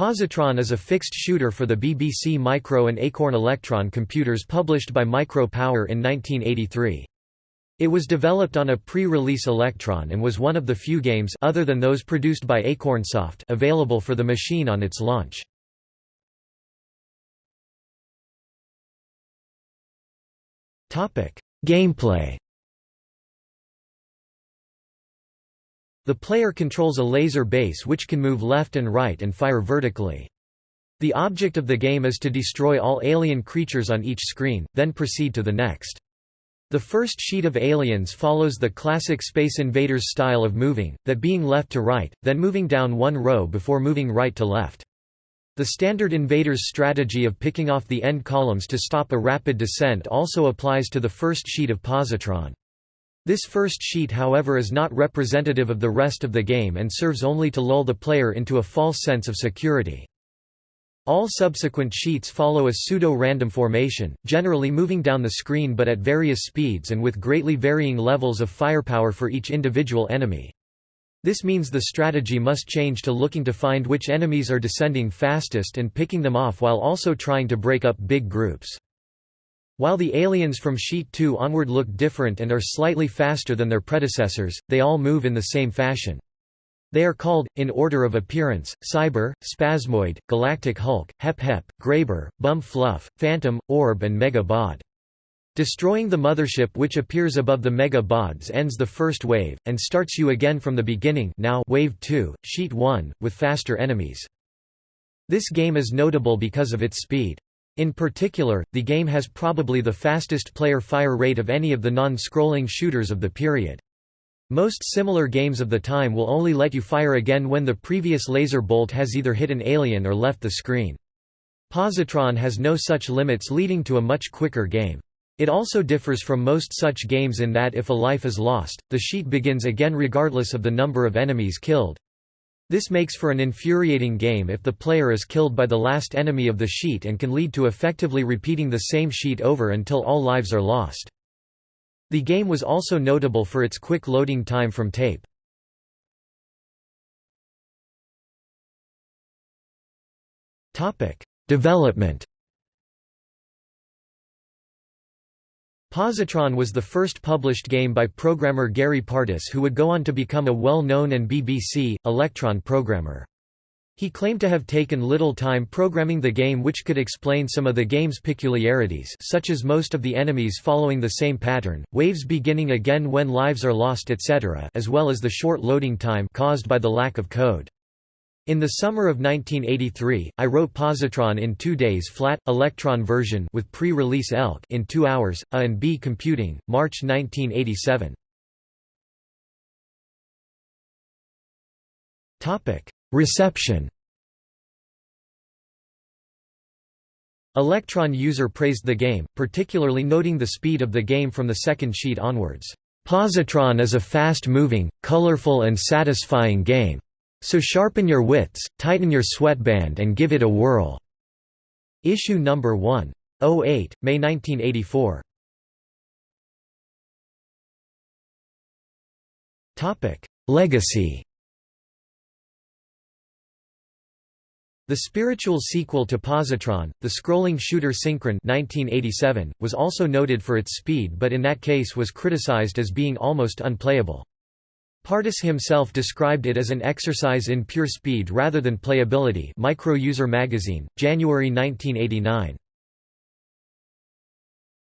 Positron is a fixed shooter for the BBC Micro and Acorn Electron computers published by Micro Power in 1983. It was developed on a pre-release Electron and was one of the few games other than those produced by Acornsoft available for the machine on its launch. Gameplay The player controls a laser base which can move left and right and fire vertically. The object of the game is to destroy all alien creatures on each screen, then proceed to the next. The first sheet of aliens follows the classic Space Invaders style of moving, that being left to right, then moving down one row before moving right to left. The standard Invaders strategy of picking off the end columns to stop a rapid descent also applies to the first sheet of positron. This first sheet however is not representative of the rest of the game and serves only to lull the player into a false sense of security. All subsequent sheets follow a pseudo-random formation, generally moving down the screen but at various speeds and with greatly varying levels of firepower for each individual enemy. This means the strategy must change to looking to find which enemies are descending fastest and picking them off while also trying to break up big groups. While the aliens from Sheet 2 onward look different and are slightly faster than their predecessors, they all move in the same fashion. They are called, in order of appearance, Cyber, Spasmoid, Galactic Hulk, Hep Hep, Graber, Bum Fluff, Phantom, Orb and Mega Bod. Destroying the mothership which appears above the Mega Bods ends the first wave, and starts you again from the beginning now wave 2, Sheet 1, with faster enemies. This game is notable because of its speed. In particular, the game has probably the fastest player fire rate of any of the non-scrolling shooters of the period. Most similar games of the time will only let you fire again when the previous laser bolt has either hit an alien or left the screen. Positron has no such limits leading to a much quicker game. It also differs from most such games in that if a life is lost, the sheet begins again regardless of the number of enemies killed. This makes for an infuriating game if the player is killed by the last enemy of the sheet and can lead to effectively repeating the same sheet over until all lives are lost. The game was also notable for its quick loading time from tape. Development Positron was the first published game by programmer Gary Partis who would go on to become a well-known and BBC, Electron programmer. He claimed to have taken little time programming the game which could explain some of the game's peculiarities such as most of the enemies following the same pattern, waves beginning again when lives are lost etc. as well as the short loading time caused by the lack of code. In the summer of 1983, I wrote Positron in two days flat, Electron version with pre-release ELK in two hours, A and B computing, March 1987. Reception Electron user praised the game, particularly noting the speed of the game from the second sheet onwards. Positron is a fast-moving, colorful and satisfying game. So sharpen your wits, tighten your sweatband and give it a whirl." Issue number 1. 08, May 1984. Legacy The spiritual sequel to Positron, the scrolling shooter Synchron 1987, was also noted for its speed but in that case was criticized as being almost unplayable. Partis himself described it as an exercise in pure speed rather than playability Micro User Magazine, January 1989.